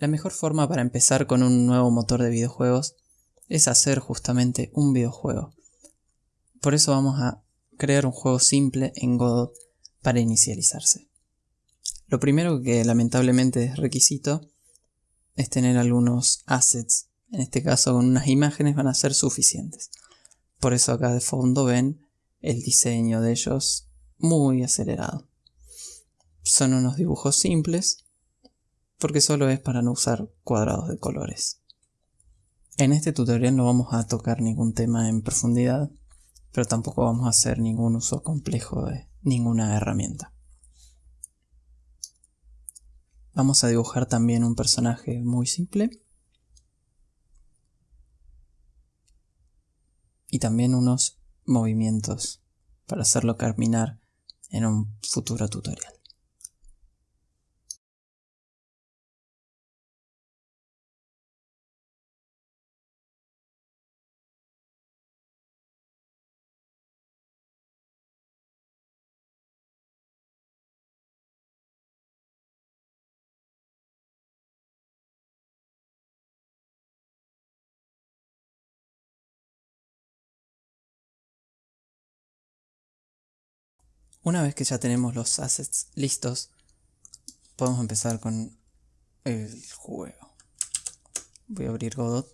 La mejor forma para empezar con un nuevo motor de videojuegos es hacer justamente un videojuego. Por eso vamos a crear un juego simple en Godot para inicializarse. Lo primero que lamentablemente es requisito es tener algunos assets. En este caso con unas imágenes van a ser suficientes. Por eso acá de fondo ven el diseño de ellos muy acelerado. Son unos dibujos simples porque solo es para no usar cuadrados de colores. En este tutorial no vamos a tocar ningún tema en profundidad, pero tampoco vamos a hacer ningún uso complejo de ninguna herramienta. Vamos a dibujar también un personaje muy simple. Y también unos movimientos para hacerlo caminar en un futuro tutorial. Una vez que ya tenemos los assets listos, podemos empezar con el juego. Voy a abrir Godot.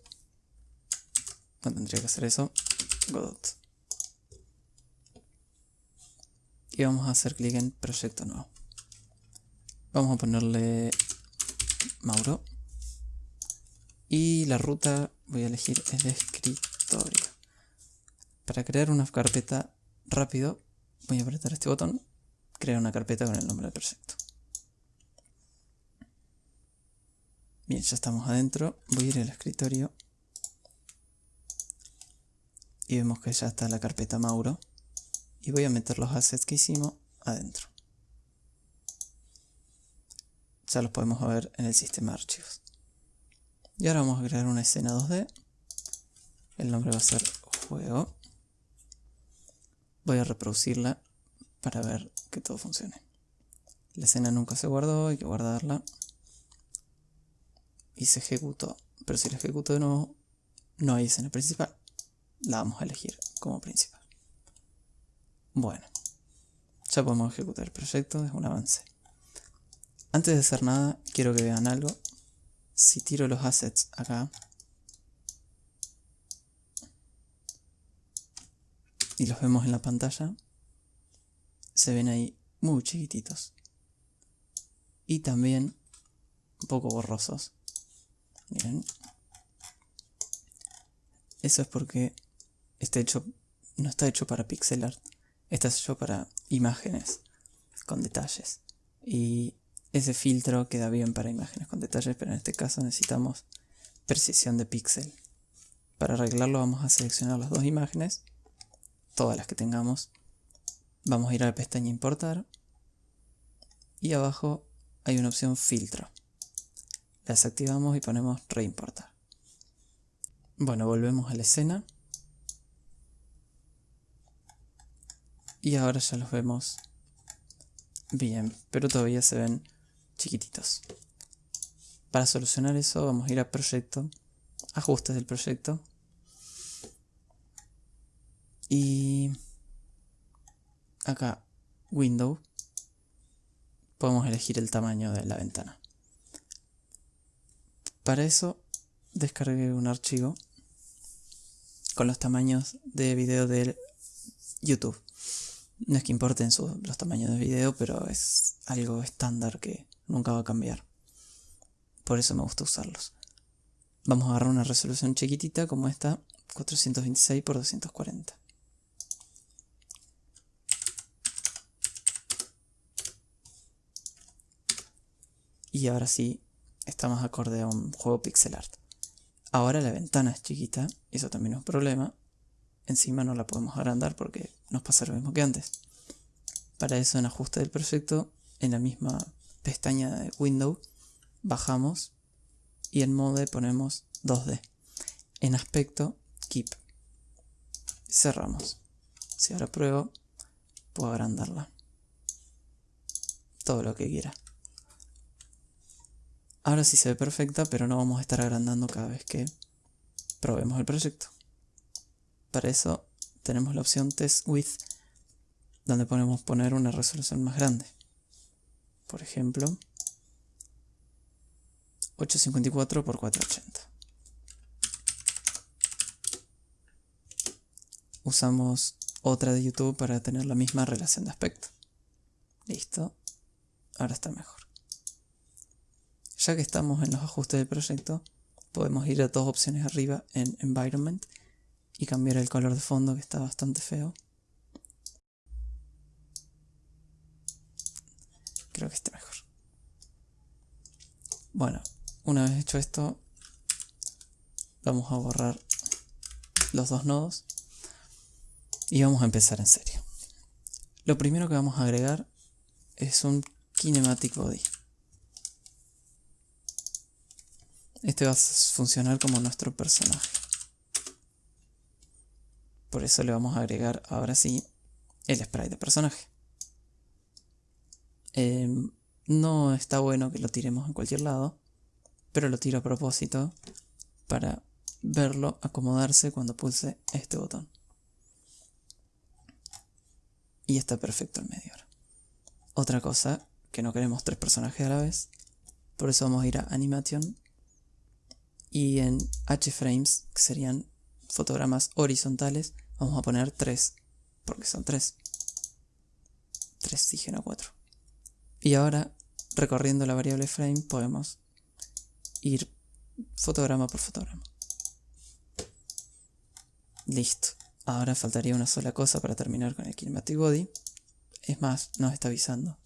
No tendría que hacer eso. Godot. Y vamos a hacer clic en proyecto nuevo. Vamos a ponerle Mauro. Y la ruta voy a elegir el escritorio. Para crear una carpeta rápido Voy a apretar este botón, crear una carpeta con el nombre del proyecto. Bien, ya estamos adentro. Voy a ir al escritorio. Y vemos que ya está la carpeta Mauro. Y voy a meter los assets que hicimos adentro. Ya los podemos ver en el sistema archivos. Y ahora vamos a crear una escena 2D. El nombre va a ser juego. Voy a reproducirla para ver que todo funcione. La escena nunca se guardó, hay que guardarla. Y se ejecutó. Pero si la ejecuto de nuevo, no hay escena principal. La vamos a elegir como principal. Bueno, ya podemos ejecutar el proyecto, es un avance. Antes de hacer nada, quiero que vean algo. Si tiro los assets acá, y los vemos en la pantalla, se ven ahí muy chiquititos. Y también un poco borrosos. Miren. Eso es porque está hecho, no está hecho para pixel art. Está hecho para imágenes con detalles. Y ese filtro queda bien para imágenes con detalles, pero en este caso necesitamos precisión de píxel. Para arreglarlo vamos a seleccionar las dos imágenes todas las que tengamos. Vamos a ir a la pestaña importar. Y abajo hay una opción filtro. La desactivamos y ponemos reimportar. Bueno, volvemos a la escena. Y ahora ya los vemos bien, pero todavía se ven chiquititos. Para solucionar eso vamos a ir a proyecto, ajustes del proyecto y acá, Window, podemos elegir el tamaño de la ventana. Para eso, descargué un archivo con los tamaños de video de YouTube. No es que importen los tamaños de video, pero es algo estándar que nunca va a cambiar. Por eso me gusta usarlos. Vamos a agarrar una resolución chiquitita como esta, 426 x 240. Y ahora sí, está más acorde a un juego pixel art. Ahora la ventana es chiquita, eso también es un problema. Encima no la podemos agrandar porque nos pasa lo mismo que antes. Para eso en ajuste del proyecto, en la misma pestaña de Window, bajamos y en Mode ponemos 2D. En aspecto, Keep. Cerramos. Si ahora pruebo, puedo agrandarla. Todo lo que quiera. Ahora sí se ve perfecta, pero no vamos a estar agrandando cada vez que probemos el proyecto. Para eso tenemos la opción Test With, donde podemos poner una resolución más grande. Por ejemplo, 854 x 480. Usamos otra de YouTube para tener la misma relación de aspecto. Listo. Ahora está mejor. Ya que estamos en los ajustes del proyecto, podemos ir a dos opciones arriba en Environment y cambiar el color de fondo que está bastante feo. Creo que esté mejor. Bueno, una vez hecho esto, vamos a borrar los dos nodos y vamos a empezar en serio. Lo primero que vamos a agregar es un Kinematic Body. Este va a funcionar como nuestro personaje. Por eso le vamos a agregar ahora sí el sprite de personaje. Em, no está bueno que lo tiremos en cualquier lado, pero lo tiro a propósito para verlo acomodarse cuando pulse este botón. Y está perfecto el medio. Otra cosa, que no queremos tres personajes a la vez, por eso vamos a ir a Animation y en H-frames, que serían fotogramas horizontales, vamos a poner 3, porque son 3. 3 dije, no 4. Y ahora, recorriendo la variable frame, podemos ir fotograma por fotograma. Listo. Ahora faltaría una sola cosa para terminar con el Kinematic Body. Es más, nos está avisando.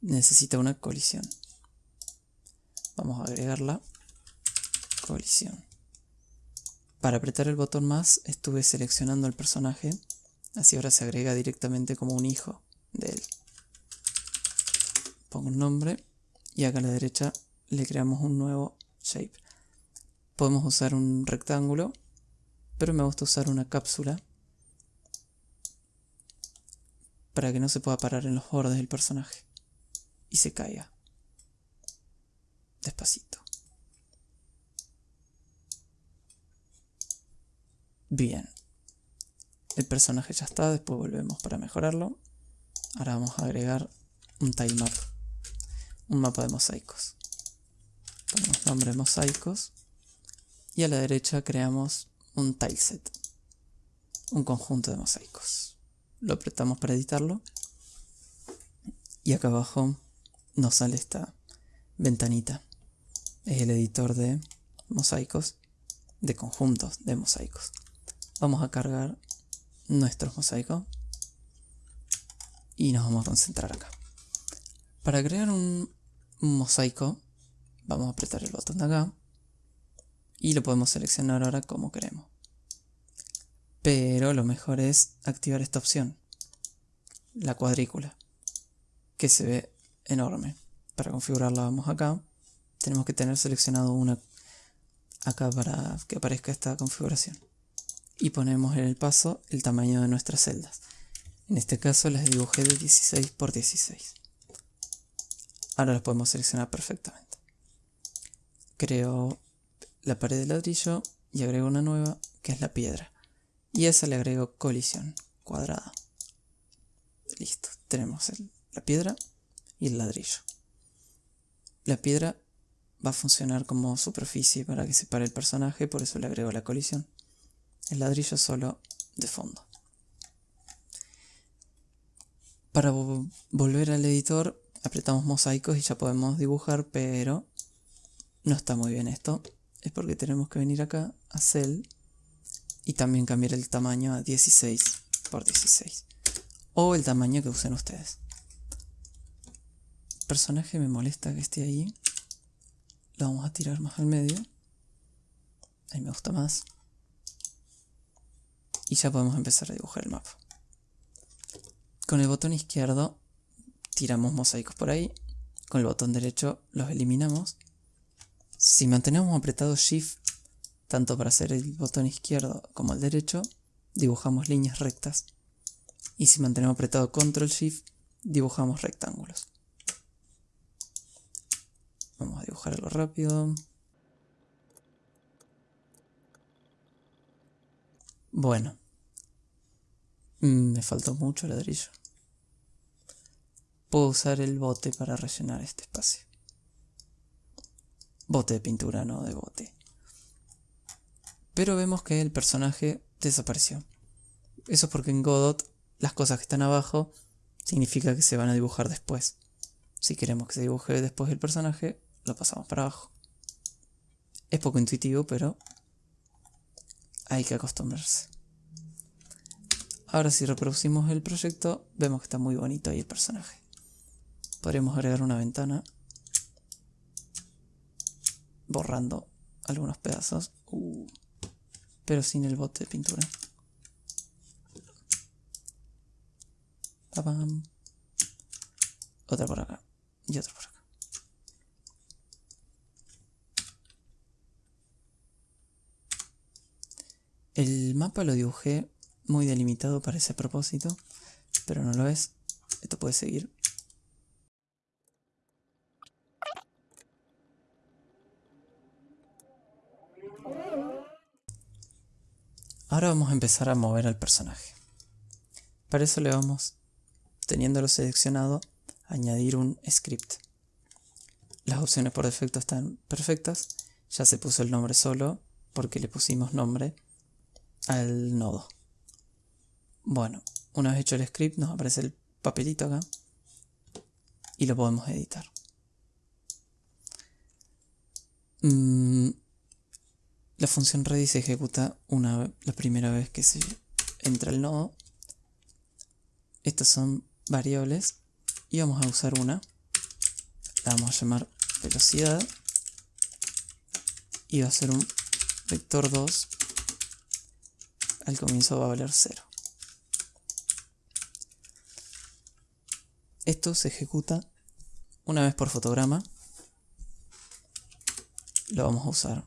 Necesita una colisión. Vamos a agregarla Para apretar el botón más estuve seleccionando al personaje, así ahora se agrega directamente como un hijo de él. Pongo un nombre y acá a la derecha le creamos un nuevo shape. Podemos usar un rectángulo, pero me gusta usar una cápsula para que no se pueda parar en los bordes del personaje y se caiga. Despacito. Bien. El personaje ya está, después volvemos para mejorarlo. Ahora vamos a agregar un tilemap. Un mapa de mosaicos. Ponemos nombre mosaicos. Y a la derecha creamos un tileset. Un conjunto de mosaicos. Lo apretamos para editarlo. Y acá abajo nos sale esta ventanita. Es el editor de mosaicos, de conjuntos de mosaicos. Vamos a cargar nuestros mosaicos y nos vamos a concentrar acá. Para crear un mosaico vamos a apretar el botón de acá y lo podemos seleccionar ahora como queremos. Pero lo mejor es activar esta opción, la cuadrícula, que se ve enorme. Para configurarla vamos acá, tenemos que tener seleccionado una acá para que aparezca esta configuración y ponemos en el paso el tamaño de nuestras celdas. En este caso las dibujé de 16 por 16. Ahora las podemos seleccionar perfectamente. Creo la pared de ladrillo y agrego una nueva que es la piedra. Y a esa le agrego colisión cuadrada. Listo, tenemos la piedra y el ladrillo. La piedra va a funcionar como superficie para que separe el personaje, por eso le agrego la colisión el ladrillo solo de fondo. Para volver al editor apretamos mosaicos y ya podemos dibujar, pero no está muy bien esto. Es porque tenemos que venir acá a Cell y también cambiar el tamaño a 16 por 16. O el tamaño que usen ustedes. El personaje me molesta que esté ahí. Lo vamos a tirar más al medio. Ahí me gusta más y ya podemos empezar a dibujar el mapa. Con el botón izquierdo tiramos mosaicos por ahí, con el botón derecho los eliminamos. Si mantenemos apretado Shift, tanto para hacer el botón izquierdo como el derecho, dibujamos líneas rectas. Y si mantenemos apretado Control Shift, dibujamos rectángulos. Vamos a dibujar algo rápido. Bueno. Mm, me faltó mucho ladrillo. Puedo usar el bote para rellenar este espacio. Bote de pintura, no de bote. Pero vemos que el personaje desapareció. Eso es porque en Godot las cosas que están abajo significa que se van a dibujar después. Si queremos que se dibuje después el personaje, lo pasamos para abajo. Es poco intuitivo, pero hay que acostumbrarse. Ahora si reproducimos el proyecto, vemos que está muy bonito ahí el personaje. Podríamos agregar una ventana borrando algunos pedazos, uh, pero sin el bote de pintura. Otra por acá y otra por acá. El mapa lo dibujé muy delimitado para ese propósito, pero no lo es. Esto puede seguir. Ahora vamos a empezar a mover al personaje. Para eso le vamos, teniéndolo seleccionado, a añadir un script. Las opciones por defecto están perfectas. Ya se puso el nombre solo porque le pusimos nombre al nodo. Bueno, una vez hecho el script nos aparece el papelito acá y lo podemos editar. Mm, la función ready se ejecuta una, la primera vez que se entra el nodo. Estas son variables y vamos a usar una. La vamos a llamar velocidad y va a ser un vector 2 al comienzo va a valer 0. Esto se ejecuta una vez por fotograma. Lo vamos a usar.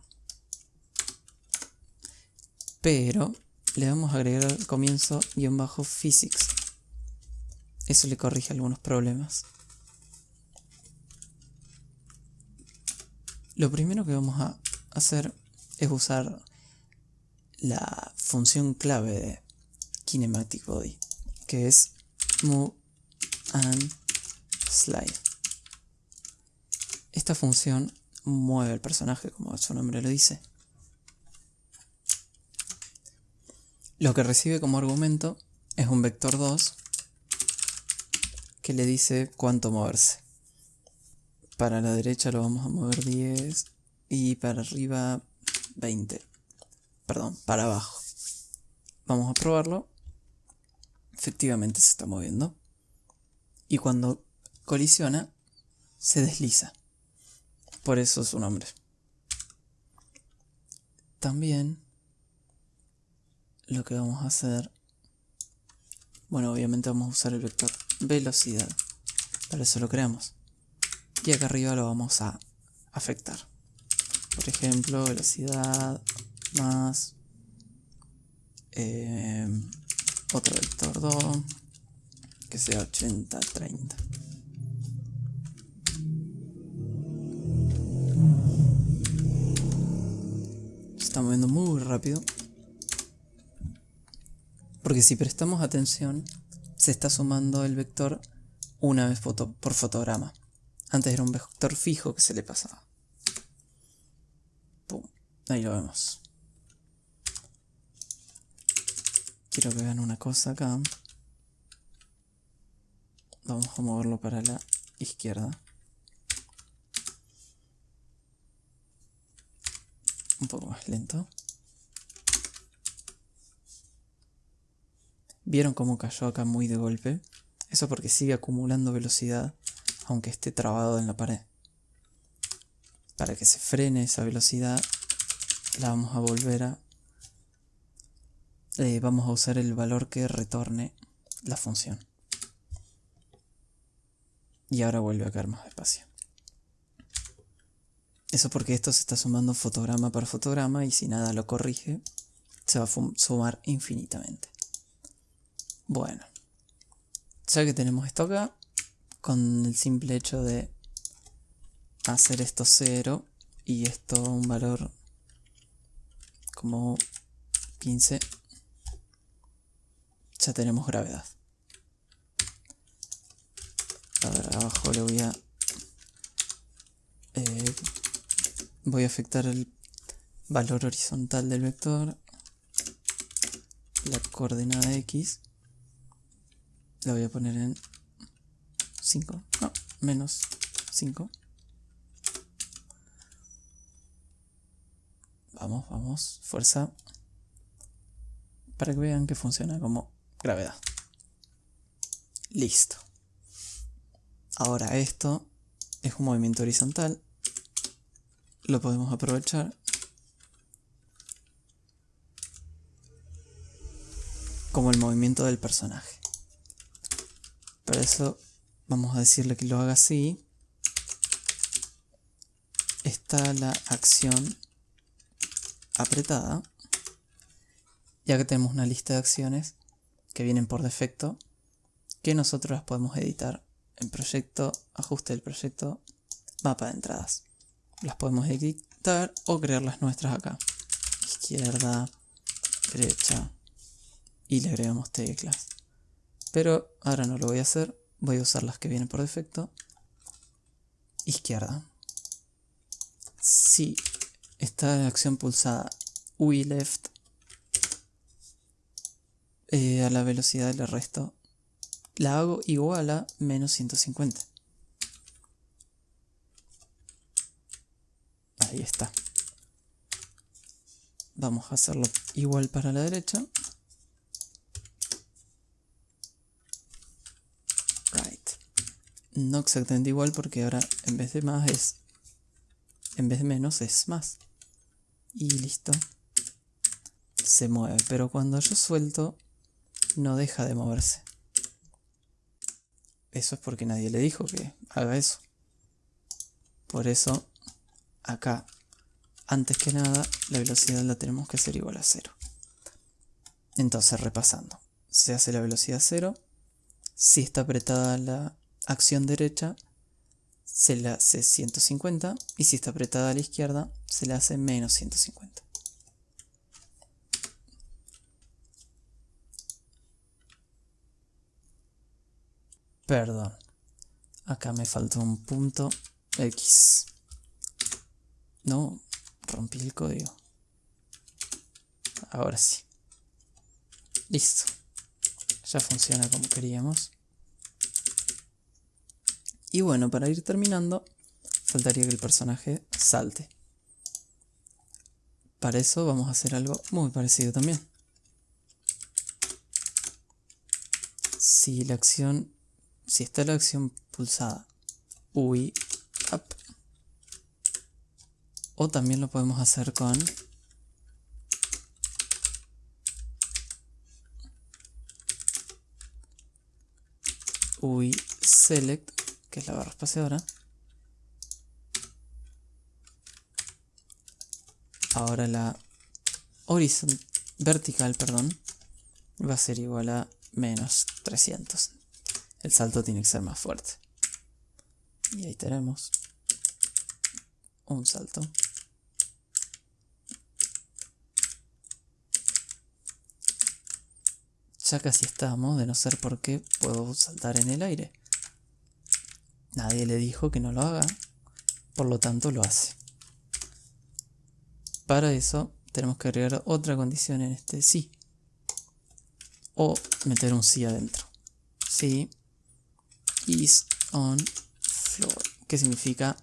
Pero le vamos a agregar al comienzo guion bajo physics. Eso le corrige algunos problemas. Lo primero que vamos a hacer es usar la función clave de Kinematic Body, que es move and slide. Esta función mueve el personaje, como su nombre lo dice. Lo que recibe como argumento es un vector 2 que le dice cuánto moverse. Para la derecha lo vamos a mover 10 y para arriba 20 perdón, para abajo. Vamos a probarlo. Efectivamente se está moviendo. Y cuando colisiona, se desliza. Por eso su nombre. También lo que vamos a hacer, bueno, obviamente vamos a usar el vector velocidad. Para eso lo creamos. Y acá arriba lo vamos a afectar. Por ejemplo, velocidad más eh, otro vector 2 que sea 80 30 se está moviendo muy rápido. Porque si prestamos atención se está sumando el vector una vez por fotograma. Antes era un vector fijo que se le pasaba. Ahí lo vemos. Quiero que vean una cosa acá. Vamos a moverlo para la izquierda. Un poco más lento. ¿Vieron cómo cayó acá muy de golpe? Eso porque sigue acumulando velocidad, aunque esté trabado en la pared. Para que se frene esa velocidad, la vamos a volver a eh, vamos a usar el valor que retorne la función. Y ahora vuelve a caer más despacio. Eso porque esto se está sumando fotograma por fotograma y si nada lo corrige, se va a sumar infinitamente. Bueno, ya que tenemos esto acá, con el simple hecho de hacer esto 0 y esto un valor como 15, ya tenemos gravedad. A ver, abajo le voy a... Eh, voy a afectar el valor horizontal del vector, la coordenada x, la voy a poner en 5, no, menos 5. Vamos, vamos, fuerza. Para que vean que funciona como gravedad. Listo. Ahora esto es un movimiento horizontal. Lo podemos aprovechar. Como el movimiento del personaje. Para eso vamos a decirle que lo haga así. Está la acción apretada, ya que tenemos una lista de acciones que vienen por defecto, que nosotros las podemos editar en proyecto, ajuste del proyecto, mapa de entradas. Las podemos editar o crear las nuestras acá. Izquierda, derecha y le agregamos teclas. Pero ahora no lo voy a hacer, voy a usar las que vienen por defecto. Izquierda. Si esta acción pulsada UI left eh, a la velocidad del resto la hago igual a menos 150 ahí está. Vamos a hacerlo igual para la derecha. Right. No exactamente igual porque ahora en vez de más es en vez de menos es más. Y listo. Se mueve, pero cuando yo suelto no deja de moverse. Eso es porque nadie le dijo que haga eso. Por eso, acá, antes que nada, la velocidad la tenemos que hacer igual a cero. Entonces, repasando. Se hace la velocidad cero. Si está apretada la acción derecha, se le hace 150 y si está apretada a la izquierda se le hace menos 150. Perdón, acá me faltó un punto X. No, rompí el código. Ahora sí. Listo. Ya funciona como queríamos. Y bueno, para ir terminando, faltaría que el personaje salte. Para eso vamos a hacer algo muy parecido también. Si la acción, si está la acción pulsada UI up, o también lo podemos hacer con UI select que es la barra espaciadora. Ahora la horizontal, vertical, perdón, va a ser igual a menos 300. El salto tiene que ser más fuerte. Y ahí tenemos un salto. Ya casi estamos, de no ser porque puedo saltar en el aire. Nadie le dijo que no lo haga, por lo tanto lo hace. Para eso tenemos que agregar otra condición en este sí. O meter un sí adentro. Sí is on floor. Que significa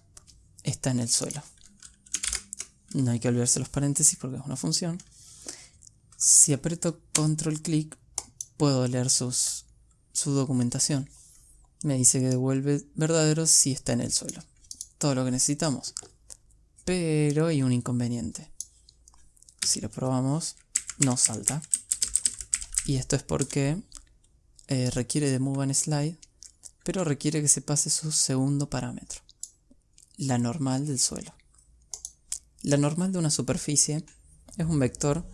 está en el suelo. No hay que olvidarse los paréntesis porque es una función. Si aprieto control clic puedo leer sus, su documentación me dice que devuelve verdadero si está en el suelo. Todo lo que necesitamos. Pero hay un inconveniente. Si lo probamos, no salta. Y esto es porque eh, requiere de move and slide, pero requiere que se pase su segundo parámetro. La normal del suelo. La normal de una superficie es un vector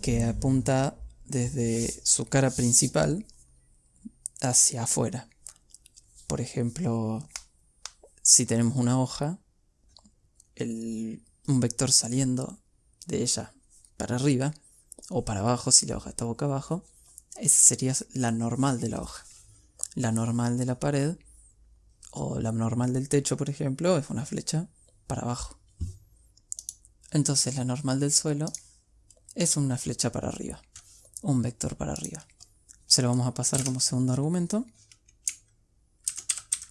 que apunta desde su cara principal hacia afuera. Por ejemplo, si tenemos una hoja, un vector saliendo de ella para arriba o para abajo si la hoja está boca abajo, esa sería la normal de la hoja. La normal de la pared o la normal del techo, por ejemplo, es una flecha para abajo. Entonces la normal del suelo es una flecha para arriba, un vector para arriba. Se lo vamos a pasar como segundo argumento.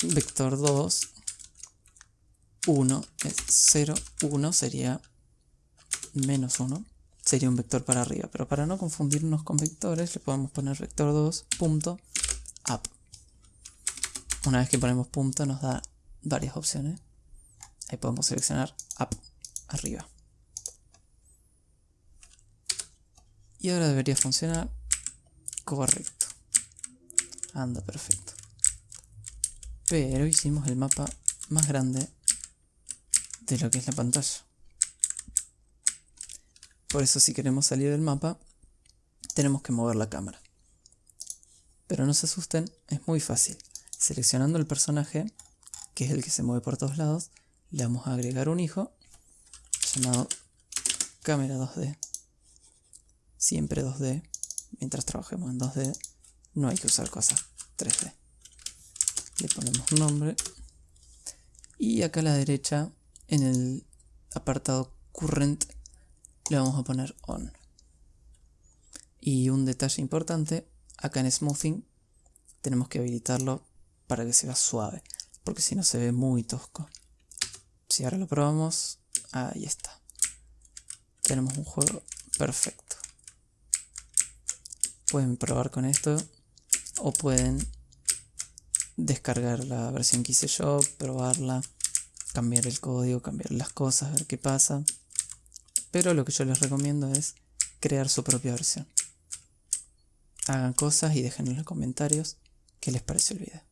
Vector 2, 1 es 0, 1 sería menos 1 sería un vector para arriba. Pero para no confundirnos con vectores, le podemos poner vector 2 punto. Una vez que ponemos punto nos da varias opciones. Ahí podemos seleccionar up, arriba. Y ahora debería funcionar correcto. Anda perfecto. Pero hicimos el mapa más grande de lo que es la pantalla. Por eso si queremos salir del mapa, tenemos que mover la cámara. Pero no se asusten, es muy fácil. Seleccionando el personaje, que es el que se mueve por todos lados, le vamos a agregar un hijo llamado cámara 2D. Siempre 2D. Mientras trabajemos en 2D, no hay que usar cosas 3D. Le ponemos nombre. Y acá a la derecha, en el apartado Current le vamos a poner on. Y un detalle importante, acá en smoothing tenemos que habilitarlo para que se vea suave, porque si no se ve muy tosco. Si ahora lo probamos, ahí está. Tenemos un juego perfecto. Pueden probar con esto o pueden descargar la versión que hice yo, probarla, cambiar el código, cambiar las cosas, ver qué pasa. Pero lo que yo les recomiendo es crear su propia versión. Hagan cosas y dejen en los comentarios qué les parece el video.